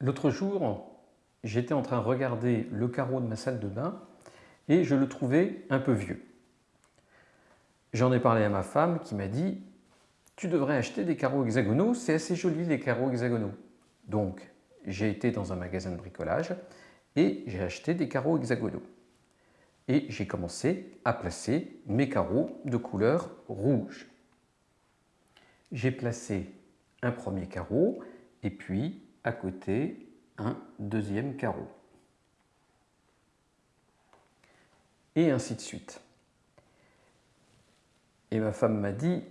L'autre jour, j'étais en train de regarder le carreau de ma salle de bain et je le trouvais un peu vieux. J'en ai parlé à ma femme qui m'a dit « Tu devrais acheter des carreaux hexagonaux, c'est assez joli les carreaux hexagonaux. » Donc, j'ai été dans un magasin de bricolage et j'ai acheté des carreaux hexagonaux. Et j'ai commencé à placer mes carreaux de couleur rouge. J'ai placé un premier carreau et puis à côté un deuxième carreau. Et ainsi de suite. Et ma femme m'a dit,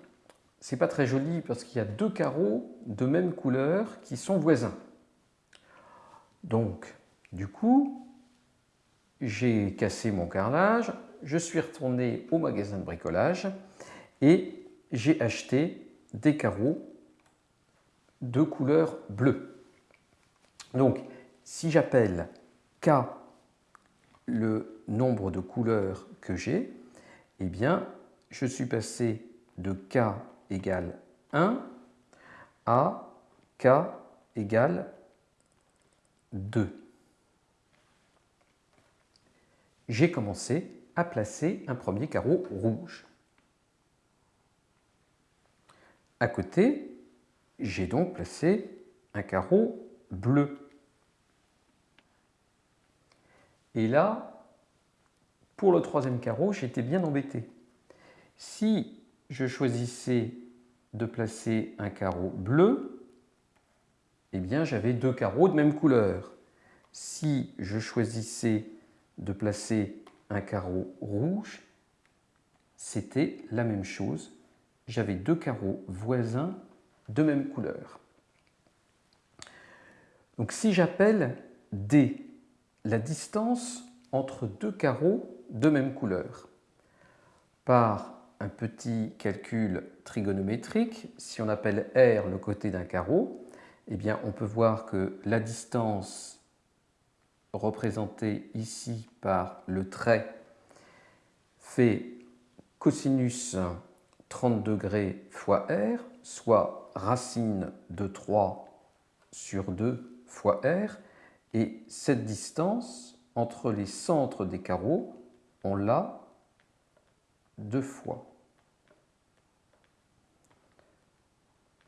c'est pas très joli parce qu'il y a deux carreaux de même couleur qui sont voisins. Donc, du coup, j'ai cassé mon carrelage, je suis retourné au magasin de bricolage et j'ai acheté des carreaux de couleur bleue. Donc, si j'appelle K le nombre de couleurs que j'ai, eh bien, je suis passé de K égale 1 à K égale 2. J'ai commencé à placer un premier carreau rouge. À côté, j'ai donc placé un carreau Et là, pour le troisième carreau, j'étais bien embêté. Si je choisissais de placer un carreau bleu, eh bien j'avais deux carreaux de même couleur. Si je choisissais de placer un carreau rouge, c'était la même chose. J'avais deux carreaux voisins de même couleur. Donc si j'appelle D la distance entre deux carreaux de même couleur. Par un petit calcul trigonométrique, si on appelle R le côté d'un carreau, eh bien on peut voir que la distance représentée ici par le trait fait cosinus 30 degrés fois R, soit racine de 3 sur 2 fois R, et cette distance entre les centres des carreaux, on l'a deux fois.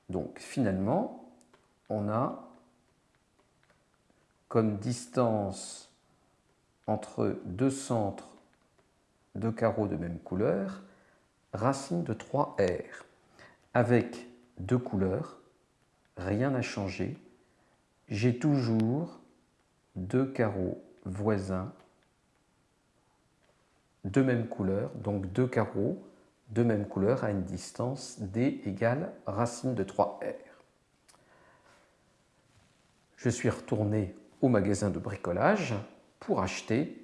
Donc finalement, on a comme distance entre deux centres de carreaux de même couleur, racine de 3R. Avec deux couleurs, rien n'a changé. J'ai toujours deux carreaux voisins de même couleur, donc deux carreaux de même couleur à une distance d égale racine de 3r. Je suis retourné au magasin de bricolage pour acheter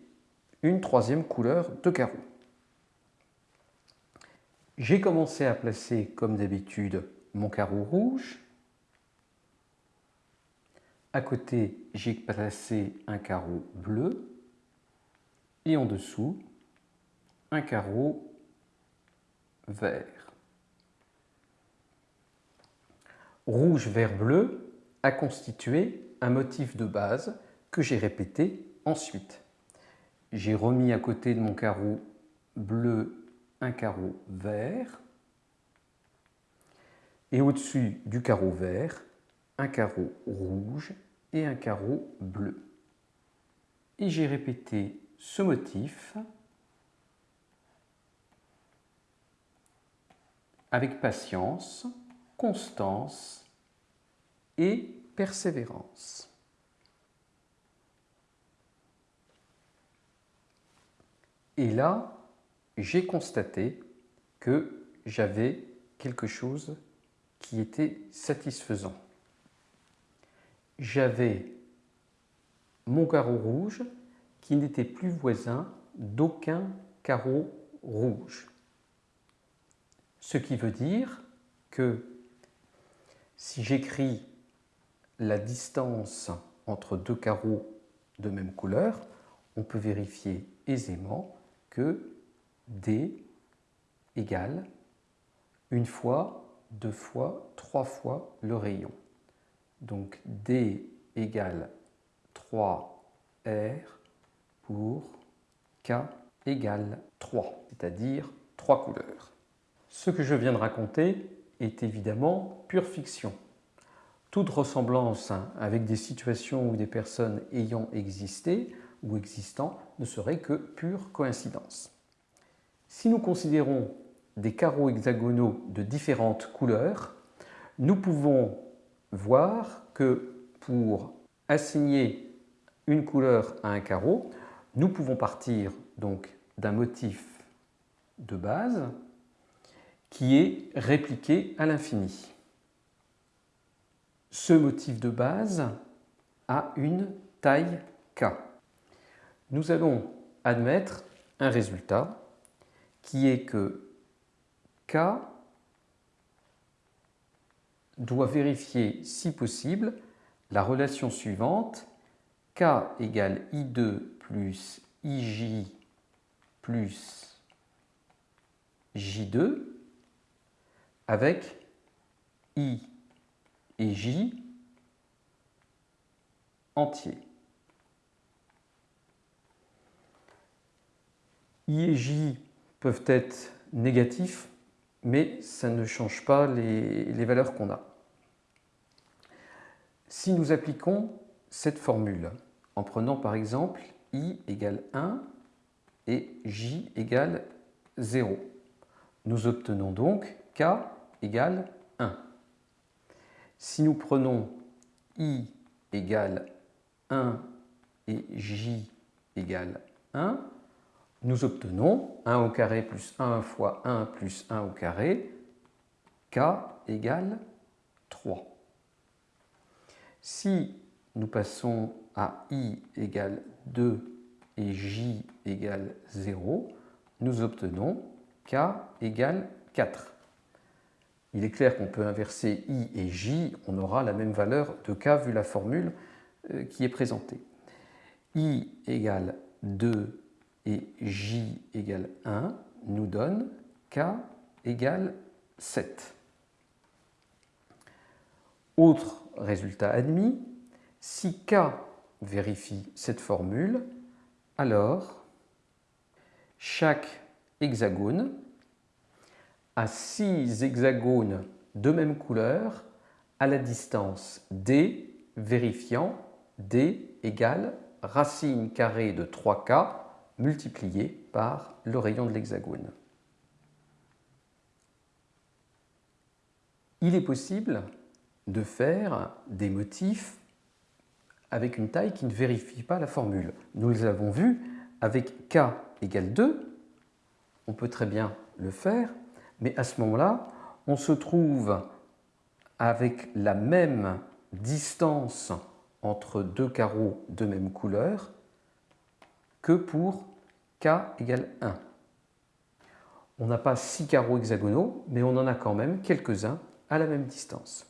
une troisième couleur de carreaux. J'ai commencé à placer, comme d'habitude, mon carreau rouge, à côté, j'ai placé un carreau bleu et en dessous, un carreau vert. Rouge, vert, bleu a constitué un motif de base que j'ai répété ensuite. J'ai remis à côté de mon carreau bleu un carreau vert et au-dessus du carreau vert, un carreau rouge et un carreau bleu. Et j'ai répété ce motif avec patience, constance et persévérance. Et là, j'ai constaté que j'avais quelque chose qui était satisfaisant j'avais mon carreau rouge qui n'était plus voisin d'aucun carreau rouge. Ce qui veut dire que si j'écris la distance entre deux carreaux de même couleur, on peut vérifier aisément que D égale une fois, deux fois, trois fois le rayon. Donc D égale 3R pour K égale 3, c'est-à-dire 3 couleurs. Ce que je viens de raconter est évidemment pure fiction. Toute ressemblance avec des situations ou des personnes ayant existé ou existant ne serait que pure coïncidence. Si nous considérons des carreaux hexagonaux de différentes couleurs, nous pouvons voir que pour assigner une couleur à un carreau, nous pouvons partir donc d'un motif de base qui est répliqué à l'infini. Ce motif de base a une taille k. Nous allons admettre un résultat qui est que k doit vérifier, si possible, la relation suivante k égale i2 plus ij plus j2 avec I et J entiers. I et J peuvent être négatifs, mais ça ne change pas les, valeurs qu'on a. Si nous appliquons cette formule en prenant par exemple i égale 1 et j égale 0, nous obtenons donc k égale 1. Si nous prenons i égale 1 et j égale 1, nous obtenons 1 au carré plus 1 fois 1 plus 1 au carré, k égale 3. Si nous passons à i égale 2 et j égale 0, nous obtenons k égale 4 il est clair qu'on peut inverser i et j, on aura la même valeur de k vu la formule euh, qui est présentée. i égale 2 et j égale 1 nous donne k égale 7. Autre résultat admis, si k vérifie cette formule, alors chaque hexagone à six hexagones de même couleur à la distance d vérifiant d égale racine carrée de 3k multiplié par le rayon de l'hexagone. Il est possible de faire des motifs avec une taille qui ne vérifie pas la formule. Nous les avons vus avec k égale 2, on peut très bien le faire mais à ce moment-là, on se trouve avec la même distance entre deux carreaux de même couleur que pour k égale 1. On n'a pas six carreaux hexagonaux, mais on en a quand même quelques-uns à la même distance.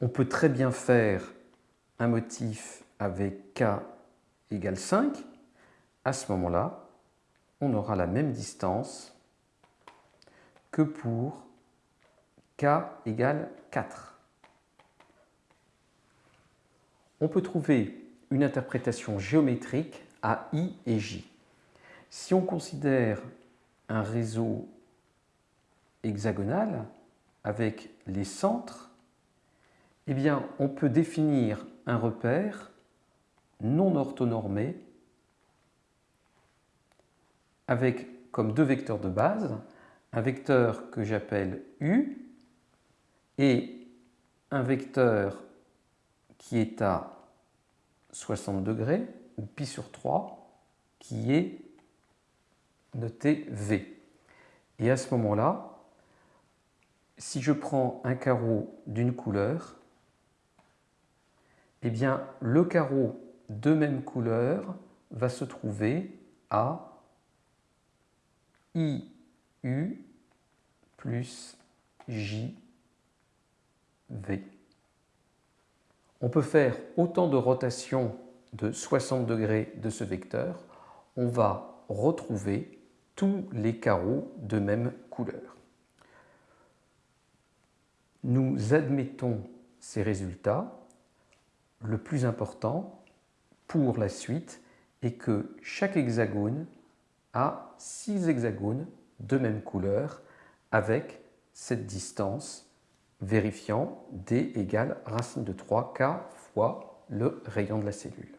On peut très bien faire un motif avec k égale 5. À ce moment-là, on aura la même distance que pour k égale 4. On peut trouver une interprétation géométrique à i et j. Si on considère un réseau hexagonal avec les centres, eh on peut définir un repère non orthonormé avec comme deux vecteurs de base un vecteur que j'appelle U et un vecteur qui est à 60 degrés, ou pi sur 3, qui est noté V. Et à ce moment-là, si je prends un carreau d'une couleur, eh bien le carreau de même couleur va se trouver à I U plus JV. On peut faire autant de rotations de 60 degrés de ce vecteur, on va retrouver tous les carreaux de même couleur. Nous admettons ces résultats le plus important pour la suite est que chaque hexagone a 6 hexagones de même couleur avec cette distance vérifiant d égale racine de 3k fois le rayon de la cellule.